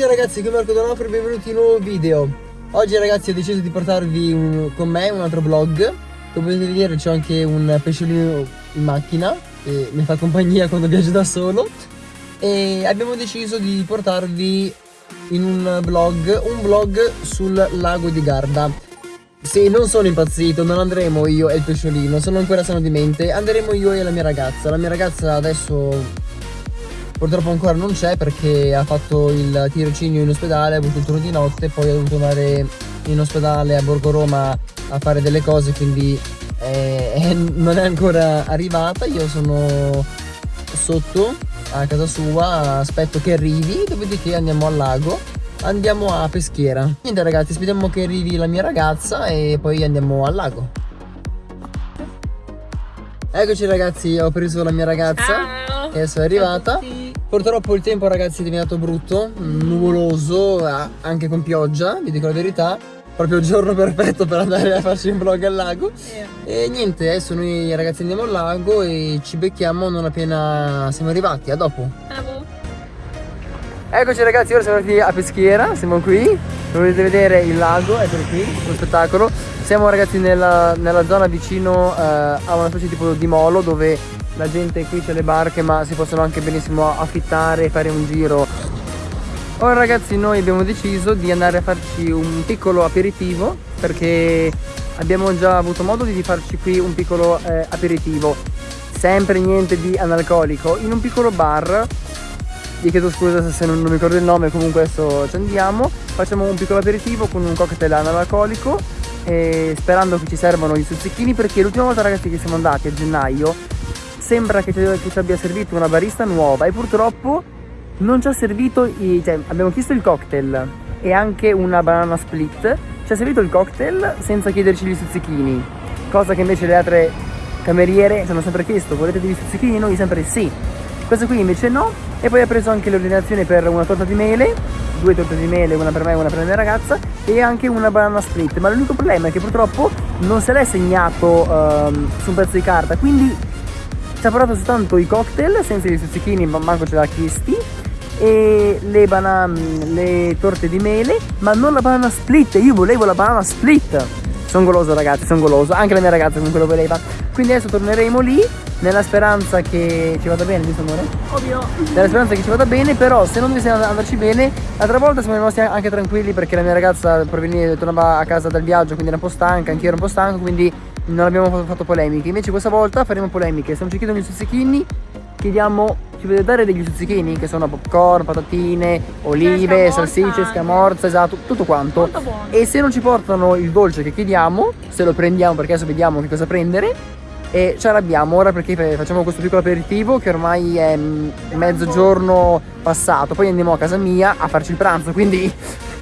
tutti ragazzi, qui Marco Donofrio e benvenuti in un nuovo video. Oggi ragazzi ho deciso di portarvi un, con me un altro vlog. Come potete vedere c'è anche un pesciolino in macchina Che mi fa compagnia quando viaggio da solo. E abbiamo deciso di portarvi in un vlog Un vlog sul lago di Garda. Sì, non sono impazzito, non andremo io e il pesciolino Sono ancora sano di mente Andremo io e la mia ragazza. La mia ragazza adesso Purtroppo ancora non c'è perché ha fatto il tirocinio in ospedale, ha avuto il turno di notte, poi ha dovuto andare in ospedale a Borgo Roma a fare delle cose, quindi eh, eh, non è ancora arrivata. Io sono sotto a casa sua, aspetto che arrivi, dopodiché andiamo al lago. Andiamo a peschiera. Niente ragazzi, aspettiamo che arrivi la mia ragazza e poi andiamo al lago. Eccoci ragazzi, ho preso la mia ragazza. Ciao. E adesso è arrivata. Purtroppo il tempo ragazzi è diventato brutto, nuvoloso, anche con pioggia, vi dico la verità. Proprio il giorno perfetto per andare a farci un vlog al lago. Yeah. E niente, adesso noi ragazzi andiamo al lago e ci becchiamo non appena siamo arrivati. A dopo. Ciao. Eccoci ragazzi, ora siamo arrivati a Peschiera, siamo qui. Dovete vedere il lago, eccolo qui, lo spettacolo. Siamo ragazzi nella, nella zona vicino eh, a una specie tipo di molo dove la gente qui c'è le barche ma si possono anche benissimo affittare e fare un giro. Ora ragazzi noi abbiamo deciso di andare a farci un piccolo aperitivo perché abbiamo già avuto modo di farci qui un piccolo eh, aperitivo. Sempre niente di analcolico. In un piccolo bar vi chiedo scusa se non, non mi ricordo il nome comunque adesso ci andiamo. Facciamo un piccolo aperitivo con un cocktail analcolico sperando che ci servano i stuzzichini perché l'ultima volta ragazzi che siamo andati a gennaio sembra che ci abbia servito una barista nuova e purtroppo non ci ha servito, i, cioè abbiamo chiesto il cocktail e anche una banana split, ci ha servito il cocktail senza chiederci gli stuzzichini, cosa che invece le altre cameriere ci hanno sempre chiesto, volete degli stuzzichini? Noi sempre sì. Questo qui invece no e poi ha preso anche l'ordinazione per una torta di mele, due torte di mele, una per me e una per la mia ragazza e anche una banana split, ma l'unico problema è che purtroppo non se l'è segnato uh, su un pezzo di carta, quindi ci ha portato soltanto i cocktail senza i stuzzichini ma manco ce l'ha chiesti e le, le torte di mele ma non la banana split. Io volevo la banana split. Sono goloso ragazzi sono goloso. Anche la mia ragazza comunque lo voleva. Quindi adesso torneremo lì nella speranza che ci vada bene giusto amore? ovvio. Nella speranza che ci vada bene però se non dovesse andarci bene l'altra volta siamo rimasti anche tranquilli perché la mia ragazza tornava a casa dal viaggio quindi era un po' stanca anch'io ero un po' stanco quindi non abbiamo fatto polemiche. Invece questa volta faremo polemiche. Se non ci chiedono gli stuzzichini chiediamo ci potete dare degli stuzzichini che sono popcorn, patatine, olive, salsicce, scamorza, esatto, tutto quanto. E se non ci portano il dolce che chiediamo se lo prendiamo perché adesso vediamo che cosa prendere e ci arrabbiamo. Ora perché facciamo questo piccolo aperitivo che ormai è mezzogiorno passato. Poi andiamo a casa mia a farci il pranzo quindi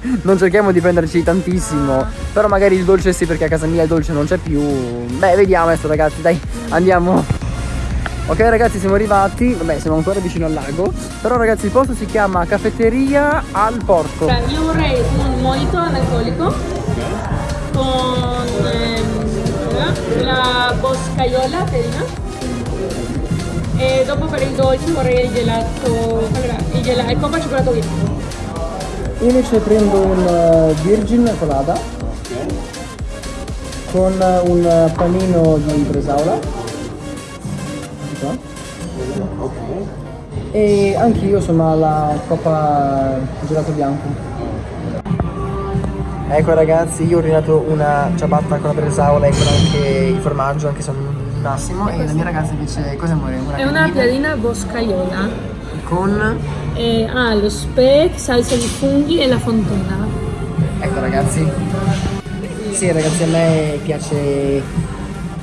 non cerchiamo di prenderci tantissimo però magari il dolce sì perché a casa mia il dolce non c'è più. Beh vediamo adesso ragazzi dai andiamo. Ok ragazzi siamo arrivati. Vabbè siamo ancora vicino al lago. Però ragazzi il posto si chiama caffetteria al porto cioè, io vorrei un mojito analcolico con ehm, la boscaiola terina e dopo per il dolce vorrei il gelato allora, il gelato il coppa cioccolato bianco io invece prendo un uh, Virgin colada con uh, un panino di bresaola. E anch'io insomma la coppa gelato bianco. Ecco ragazzi io ho ordinato una ciabatta con la bresaola e con anche il formaggio anche se non massimo. E la mia ragazza invece cosa amore? Una è una piadina boscaiola con e ha lo speck, salsa di funghi e la fontana. Ecco ragazzi. Sì ragazzi a me piace,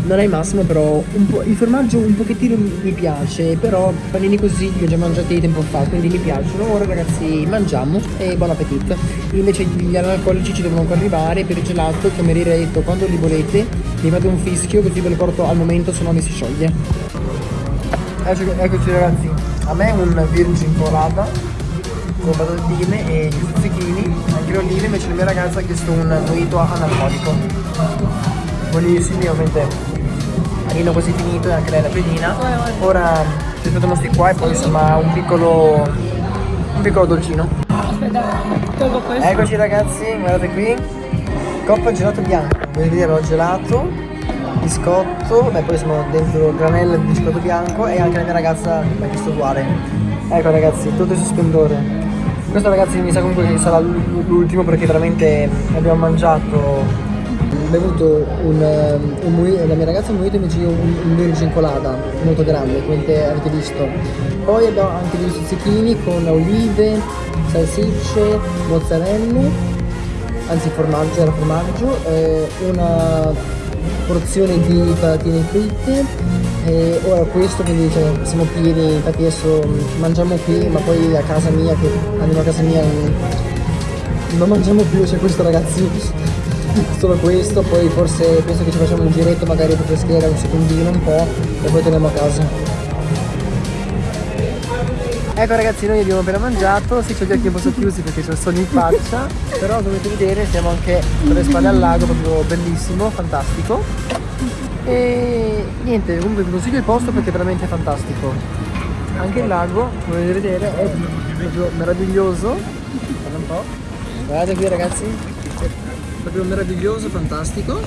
non è il massimo però il formaggio un pochettino mi piace, però panini così li ho già mangiati tempo fa, quindi mi piacciono. Ora ragazzi mangiamo e buon appetito. Invece gli analcolici ci devono ancora arrivare, per il gelato ha detto quando li volete mi fate un fischio così ve lo porto al momento se no mi si scioglie. Eccoci ragazzi a me un virgin colata con patatine e gli stuzzichini anche le olive invece la mia ragazza ha chiesto un mojito analcolico buonissimi ovviamente panino quasi finito e anche lei la pedina ora ci aspettiamo sti qua e poi insomma un piccolo un piccolo dolcino. Aspetta, tolgo questo. Eccoci ragazzi, guardate qui. Coppa gelato bianco. Vedete ho gelato, biscotto, beh poi siamo dentro granella di biscotto bianco e anche la mia ragazza mi ha chiesto uguale. Ecco ragazzi, tutto in sosplendore. Questo ragazzi mi sa comunque che sarà l'ultimo perché veramente abbiamo mangiato bevuto un, un, un la mia ragazza ha bevuto invece io un, un virgin colada molto grande come avete visto poi abbiamo anche degli stuzzichini con olive salsicce mozzarella anzi formaggio era formaggio eh, una porzione di patatine fritte. E ora questo quindi cioè, siamo pieni infatti adesso mangiamo qui ma poi a casa mia che andiamo a casa mia non mangiamo più c'è questo ragazzi solo questo poi forse penso che ci facciamo un giretto magari per peschiera un secondino un po' e poi torniamo a casa Ecco ragazzi noi abbiamo appena mangiato, sì c'ho gli occhi un po' socchiusi perché c'ho il sogno in faccia. Però dovete vedere siamo anche con le spalle al lago, proprio bellissimo, fantastico. E niente, comunque vi consiglio il posto perché è veramente fantastico. Anche il lago, come potete vedere, è proprio meraviglioso. Guarda un po' Guardate qui ragazzi. Proprio meraviglioso, fantastico.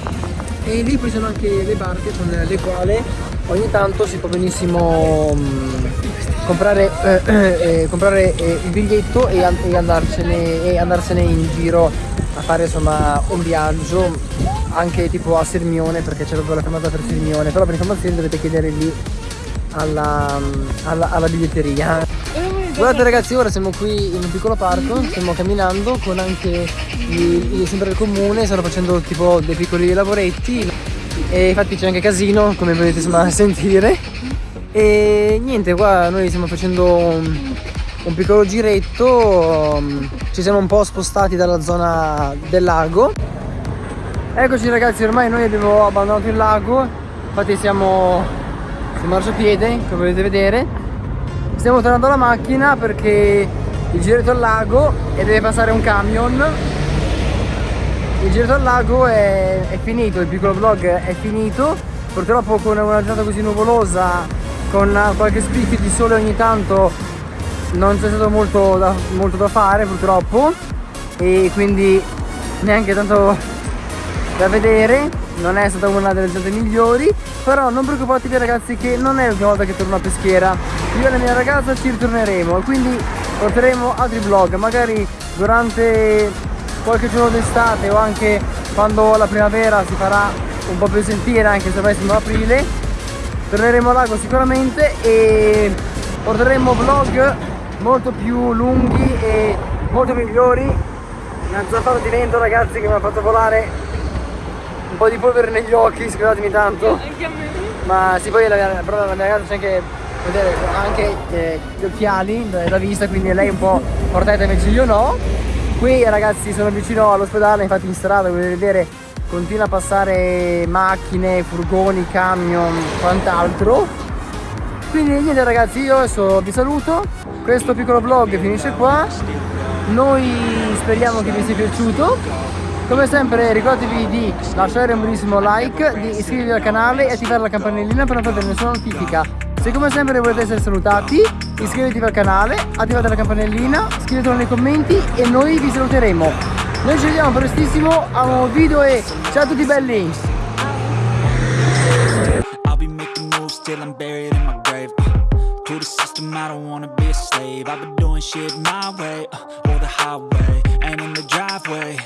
E lì poi sono anche le barche con le quali ogni tanto si può benissimo mm, comprare, eh, eh, comprare eh, il biglietto e, e, andarcene, e andarsene in giro a fare insomma un viaggio anche tipo a Sirmione perché c'è proprio la fermata per Sirmione. Però per informazioni dovete chiedere lì alla, alla, alla biglietteria. Guardate ragazzi ora siamo qui in un piccolo parco stiamo camminando con anche i, i sempre del comune stanno facendo tipo dei piccoli lavoretti. E infatti c'è anche casino come potete insomma sentire e niente qua noi stiamo facendo un, un piccolo giretto um, ci siamo un po' spostati dalla zona del lago. Eccoci ragazzi ormai noi abbiamo abbandonato il lago infatti siamo su marciapiede come potete vedere. Stiamo tornando alla macchina perché il giretto al lago e deve passare un camion. Il giretto al lago è, è finito il piccolo vlog è finito. Purtroppo con una giornata così nuvolosa con qualche spicchio di sole ogni tanto non c'è stato molto da, molto da fare purtroppo. E quindi neanche tanto da vedere. Non è stata una delle giornate migliori. Però non preoccupatevi ragazzi che non è l'ultima volta che torno a peschiera. Io e la mia ragazza ci ritorneremo. Quindi porteremo altri vlog. Magari durante qualche giorno d'estate o anche quando la primavera si farà un po' più sentire anche se ormai siamo aprile torneremo a lago sicuramente e porteremo vlog molto più lunghi e molto migliori. Una zafara di vento ragazzi che mi ha fatto volare un po' di polvere negli occhi scusatemi tanto. Ma sì poi la mia, però la mia ragazza c'è anche vedere anche eh, gli occhiali da, da vista quindi lei un po' portata invece io no. Qui ragazzi sono vicino all'ospedale infatti in strada come vedere continua a passare macchine, furgoni, camion, quant'altro. Quindi niente ragazzi io adesso vi saluto. Questo piccolo vlog finisce qua. Noi speriamo che vi sia piaciuto. Come sempre ricordatevi di lasciare un bellissimo like di iscrivervi al canale e attivare la campanellina per non perdere nessuna notifica. Se come sempre volete essere salutati iscrivetevi al canale attivate la campanellina scrivetelo nei commenti e noi vi saluteremo noi ci vediamo prestissimo a un video e ciao a tutti belli! To the system, I don't wanna be a slave. I've been doing shit my way, uh, or the highway Ain't in the driveway.